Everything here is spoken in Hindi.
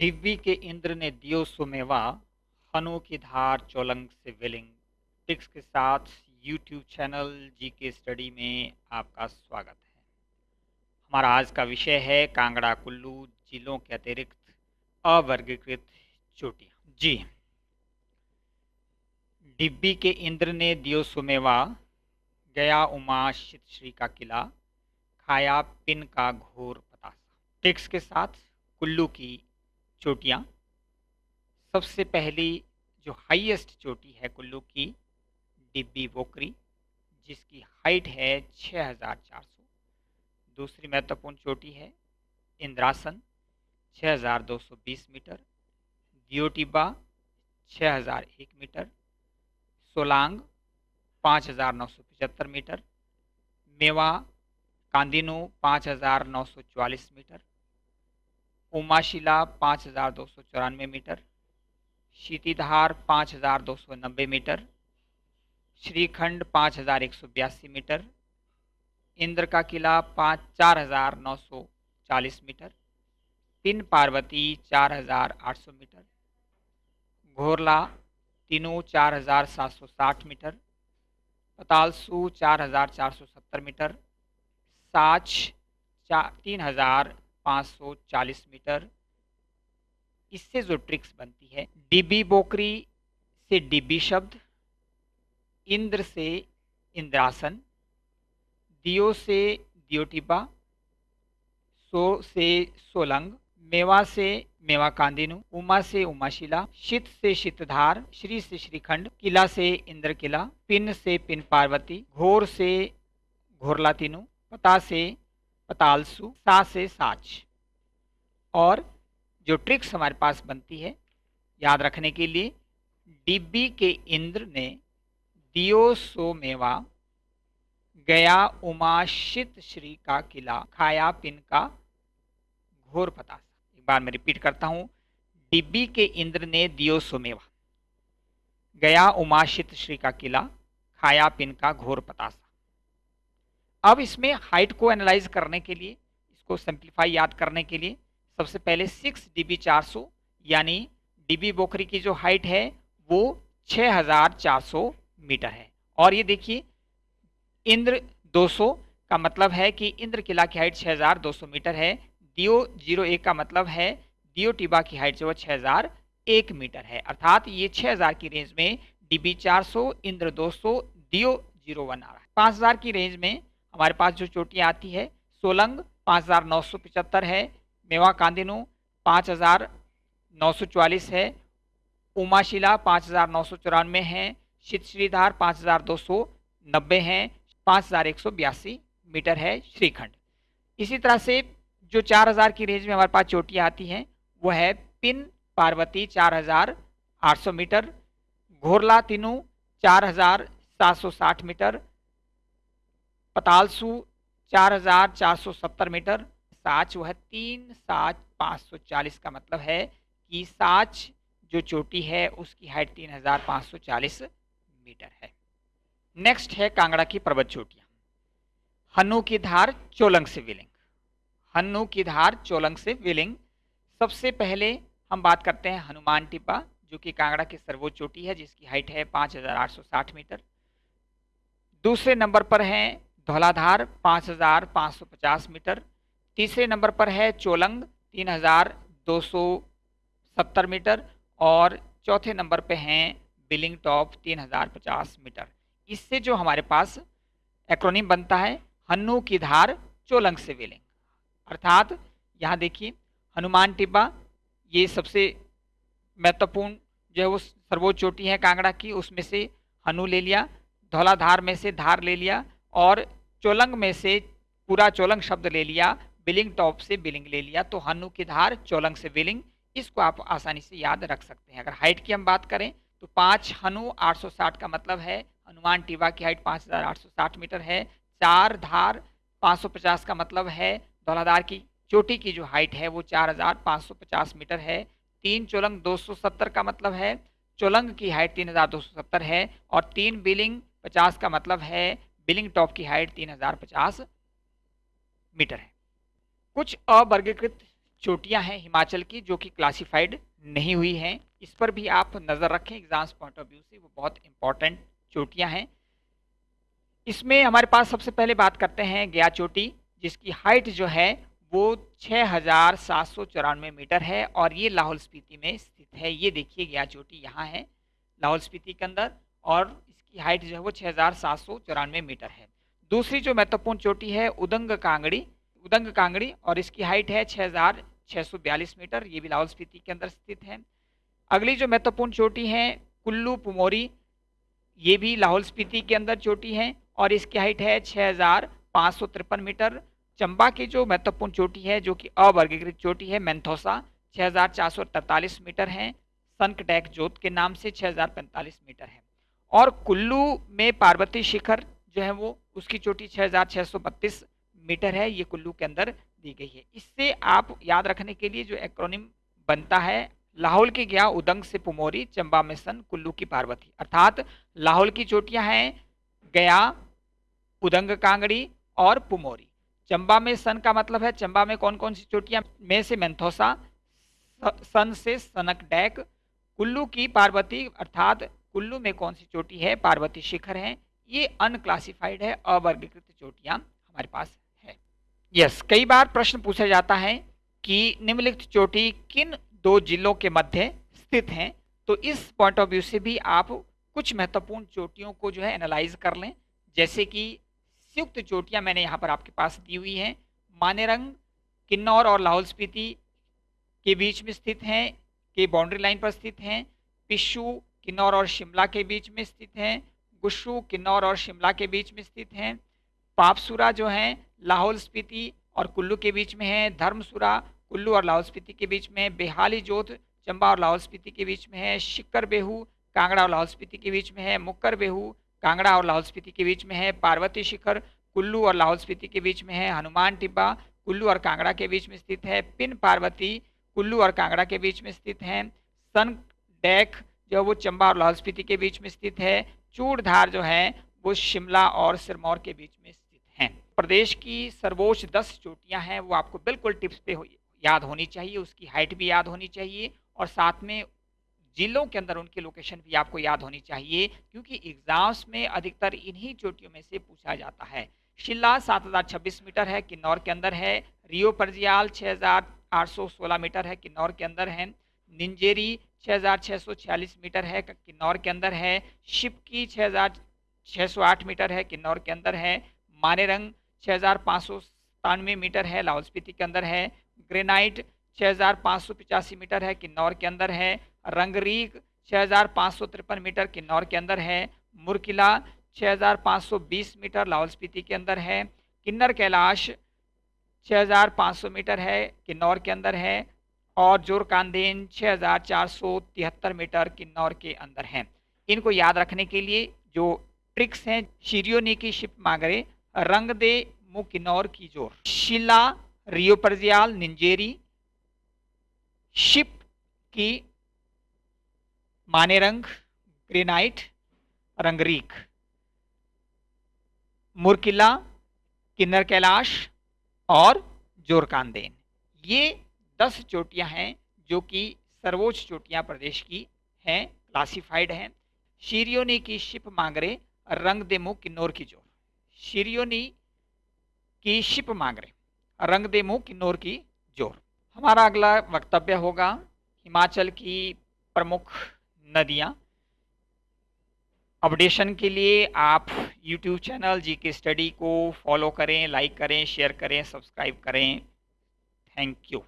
दिव्य के इंद्र ने दियो सुमेवा, हनु की धार चोलंग से विलिंग। टिक्स के साथ यूट्यूब चैनल जी के स्टडी में आपका स्वागत है। हमारा आज का विषय है कांगड़ा कुल्लू जिलों के अतिरिक्त अवर्गीकृत चोटियाँ। जी। डिब्बी के इंद्र ने दियो सुमेवा, गया उमा शित श्री का किला, खाया पिन का घोर पतासा। टिक्स के साथ कुल्लू की चोटियाँ, सबसे पहली जो हाईएस्ट चोटी है कुल्लू की, डिब्बी बोकरी, जिसकी हाइट है 6400 दूसरी महत्वपूर्ण चोटी है Indrasan 6220 metre. Deotibba 6001 metre. Solang 5975 metre. मेवा, कांदिनू 5944 मीटर। उमाशिला पाँच हज़ार दो सौ चौरानवे मीटर, शीतिधार पाँच हज़ार दो सौ नब्बे मीटर, श्रीखंड पाँच हज़ार एक सौ बयासी मीटर इंद्र का किला पाँच चार हज़ार नौ सौ चालीस मीटर, पिन पार्वती चार हज़ार आठ सौ मीटर, घोरला तीनों चार हज़ार सात सौ साठ मीटर, पतालसू चार हज़ार चार सौ सत्तर मीटर, साच चार तीन हज़ार 540 मीटर। इससे जो ट्रिक्स बनती है, डिबी बोकरी से डिबी शब्द, इंद्र से इंद्रासन, दियो से दियोटिबा, सो से सोलंग, मेवा से मेवा कांदिनु उमा से उमाशिला, शीत से शीतधार, श्री से श्रीखंड, किला से इंद्र किला पिन से पिन पार्वती, घोर से घोरला तीनू पता से पतालसु सा से साच। और जो ट्रिक्स हमारे पास बनती है, याद रखने के लिए डिब्बी के इंद्र ने दियो सो मेवा, गया उमाशित श्री का किला, खाया पिन का घोर पतासा। एक बार मैं रिपीट करता हूँ डिब्बी के इंद्र ने दियो सुमेवा गया उमाशित श्री का किला, खाया पिन का घोर पतासा। अब इसमें हाइट को एनालाइज करने के लिए, इसको सिंप्लीफाई याद करने के लिए, सबसे पहले सिक्स डीबी चार सौ, यानी डीबी बोखरी की जो हाइट है, वो 6400 मीटर है। और ये देखिए, इंद्र 200 का मतलब है कि इंद्र किला की हाइट 6200 मीटर है दियो ज़ीरो एक का मतलब है दियो टिबा की हाइट जो है छः हज़ार एक मीटर है। अर्थात ये 6000 की रेंज में डीबी 400 इंद्र दो 200 दियो ज़ीरो वन आ रहा है। 5000 की रेंज में हमारे पास जो चोटियाँ आती है, सोलंग पाँच है, मेवा कांदिनू पाँच हज़ार नौ सौ चालीस है, उमाशिला पाँच हज़ार नौ सौ चौरानवे हैं शीत श्रीधार पाँच हज़ार दो सौ नब्बे हैं, पाँच हज़ार एक सौ बयासी मीटर है श्रीखंड। इसी तरह से जो चार हज़ार की रेंज में हमारे पास चोटियाँ आती हैं, वो है पिन पार्वती चार हज़ार आठ सौ मीटर, घोरला तीनू चार हज़ार सात सौ साठ मीटर पतालसू चार हज़ार चार सौ सत्तर मीटर, साच वह तीन सात पाँच सौ चालीस का मतलब है कि साच जो चोटी है उसकी हाइट तीन हज़ार पाँच सौ चालीस मीटर है। नेक्स्ट है कांगड़ा की पर्वत चोटियाँ। हन्नू की धार चोलंग से विलिंग। हन्नू की धार चोलंग से विलिंग। सबसे पहले हम बात करते हैं हनुमान टिब्बा, जो कि कांगड़ा की सर्वोच्च चोटी है, जिसकी हाइट है पाँच हज़ार आठ सौ साठ मीटर। दूसरे नंबर पर हैं धौलाधार पाँच हज़ार पाँच सौ पचास मीटर। तीसरे नंबर पर है चोलंग, तीन हज़ार दो सौ सत्तर मीटर और चौथे नंबर पे हैं बिलिंग टॉप, तीन हज़ार पचास मीटर। इससे जो हमारे पास एक्रोनिम बनता है, हन्नू की धार चोलंग से बिलिंग। अर्थात यहाँ देखिए, हनुमान टिब्बा, ये सबसे महत्वपूर्ण जो है वो सर्वोच्च चोटी है कांगड़ा की, उसमें से हनु ले लिया, धौलाधार में से धार ले लिया और चोलंग में से पूरा चोलंग शब्द ले लिया, बिलिंग टॉप से बिलिंग ले लिया तो हनु की धार चोलंग से बिलिंग, इसको आप आसानी से याद रख सकते हैं। अगर हाइट की हम बात करें तो पाँच हनु 860 का मतलब है, हनुमान टीवा की हाइट 5860 मीटर है, चार धार 550 का मतलब है, धौलाधार की चोटी की जो हाइट है, वो 4550 मीटर है, तीन चोलंग 270 का मतलब है, चोलंग की हाइट 3270 है, और तीन बिलिंग 50 का मतलब है बिलिंग टॉप की हाइट 3050 मीटर है। कुछ अवर्गीकृत चोटियाँ हैं हिमाचल की जो कि क्लासिफाइड नहीं हुई हैं। इस पर भी आप नज़र रखें, एग्ज़ाम्स पॉइंट ऑफ़ व्यू से, वो बहुत इंपॉर्टेंट चोटियाँ हैं। इसमें हमारे पास सबसे पहले बात करते हैं गया चोटी, जिसकी हाइट जो है वो छः हज़ार सात सौ चौरानवे मीटर है और ये लाहौल स्पीति में स्थित है। ये देखिए गया चोटी यहाँ है, लाहौल स्पीति के अंदर और इसकी हाइट जो है वो छः हज़ार सात सौ चौरानवे मीटर है। दूसरी जो महत्वपूर्ण चोटी है, उदंग कांगड़ी उदंग कांगड़ी, और इसकी हाइट है छः हज़ार छः सौ बयालीस मीटर, ये भी लाहौल स्पीति के अंदर स्थित है। अगली जो महत्वपूर्ण चोटी है, कुल्लू पुमोरी, ये भी लाहौल स्पीति के अंदर चोटी है, और इसकी हाइट है छः हज़ार पाँच सौ तिरपन मीटर। चंबा की जो महत्वपूर्ण चोटी है, जो कि अवर्गीकृत चोटी है, मैंथोसा छः हज़ार चार सौ तैतालीस मीटर है। सनकटैक जोत के नाम से छः हज़ार पैंतालीस मीटर है। और कुल्लू में पार्वती शिखर जो है वो, उसकी चोटी छः हज़ार छः सौ बत्तीस मीटर है, ये कुल्लू के अंदर दी गई है। इससे आप याद रखने के लिए जो एक्रोनिम बनता है, लाहौल की गया उदंग से पुमोरी, चंबा में सन, कुल्लू की पार्वती। अर्थात लाहौल की चोटियाँ हैं, गया, उदंग कांगड़ी और पुमोरी। चंबा में सन का मतलब है, चंबा में कौन कौन सी चोटियाँ? में से मेंथोसा सन से सनक डैक, कुल्लू की पार्वती, अर्थात कुल्लू में कौन सी चोटी है? पार्वती शिखर है। ये अनक्लासिफाइड है, अवर्गीकृत चोटियाँ हमारे पास है। यस कई बार प्रश्न पूछा जाता है कि निम्नलिखित चोटी किन दो जिलों के मध्य स्थित हैं? तो इस पॉइंट ऑफ़ व्यू से भी आप कुछ महत्वपूर्ण चोटियों को जो है एनालाइज कर लें। जैसे कि संयुक्त चोटियाँ मैंने यहाँ पर आपके पास दी हुई हैं। मानेरंग, किन्नौर और लाहौल स्पीति के बीच में स्थित हैं, के बाउंड्री लाइन पर स्थित हैं। पिशु किन्नौर और शिमला के बीच में स्थित हैं गुस्सू किन्नौर और शिमला के बीच में स्थित हैं पापसुरा जो हैं लाहौल स्पीति और कुल्लू के बीच में है धर्मसुरा कुल्लू और लाहौल स्पीति के बीच में बेहाली जोत चंबा और लाहौल स्पीति के बीच में है शिक्कर बेहू कांगड़ा और लाहौल स्पीति के बीच में है मुक्कर बेहू कांगड़ा और लाहौल स्पीति के बीच में है पार्वती शिखर कुल्लू और लाहौल स्पीति के बीच में है हनुमान टिब्बा कुल्लू और कांगड़ा के बीच में स्थित है पिन पार्वती कुल्लू और कांगड़ा के बीच में स्थित हैं सन डैक जो वो चंबा और लाहौल स्पीति के बीच में स्थित है चूड़धार जो है वो शिमला और सिरमौर के बीच में स्थित हैं। प्रदेश की सर्वोच्च दस चोटियाँ हैं वो आपको बिल्कुल टिप्स पे हो, याद होनी चाहिए उसकी हाइट भी याद होनी चाहिए और साथ में जिलों के अंदर उनकी लोकेशन भी आपको याद होनी चाहिए क्योंकि एग्ज़ाम्स में अधिकतर इन्हीं चोटियों में से पूछा जाता है। शिला सात हज़ार छब्बीस मीटर है किन्नौर के अंदर है रियो परजियाल छः हज़ार आठ सौ सोलह मीटर है किन्नौर के अंदर है निंजेरी छः हज़ार छः सौ छियालीस मीटर है किन्नौर के अंदर है। शिपकी छः हज़ार छः सौ आठ मीटर है, किन्नौर के अंदर है। मानेरंग छः हज़ार पाँच सौ सतानवे मीटर है, लाहौल स्पीति के अंदर है। ग्रेनाइट छः हज़ार पाँच सौ पिचासी मीटर है, किन्नौर के अंदर है। रंगरीक छः हज़ार पाँच सौ तिरपन मीटर, किन्नौर के अंदर है। मुरकिला छः हज़ार पाँच सौ बीस मीटर, लाहौल स्पीति के अंदर है। किन्नर कैलाश छः हज़ार पाँच सौ मीटर है, किन्नौर के अंदर है। और ज़ोर कांदेन छः मीटर किन्नौर के अंदर हैं। इनको याद रखने के लिए जो ट्रिक्स हैं, शिरियोनी की शिप मागरे रंग दे मुँह किन्नौर की ज़ोर। शिला, रियो परजियाल, निंजेरी, शिप की माने रंग, ग्रेनाइट रंगरीक मुरकिला, किन्नर कैलाश और जोरकानदेन ये दस चोटियाँ हैं जो कि सर्वोच्च चोटियाँ प्रदेश की हैं क्लासिफाइड हैं। शीरियोनी की शिप मांगरे रंग दे मुँह किन्नौर की ज़ोर शीरियोनी की शिप मांगरे रंग दे मुँह किन्नौर की ज़ोर हमारा अगला वक्तव्य होगा हिमाचल की प्रमुख नदियाँ। अपडेशन के लिए आप यूट्यूब चैनल जी के स्टडी को फॉलो करें लाइक करें शेयर करें सब्सक्राइब करें। Thank you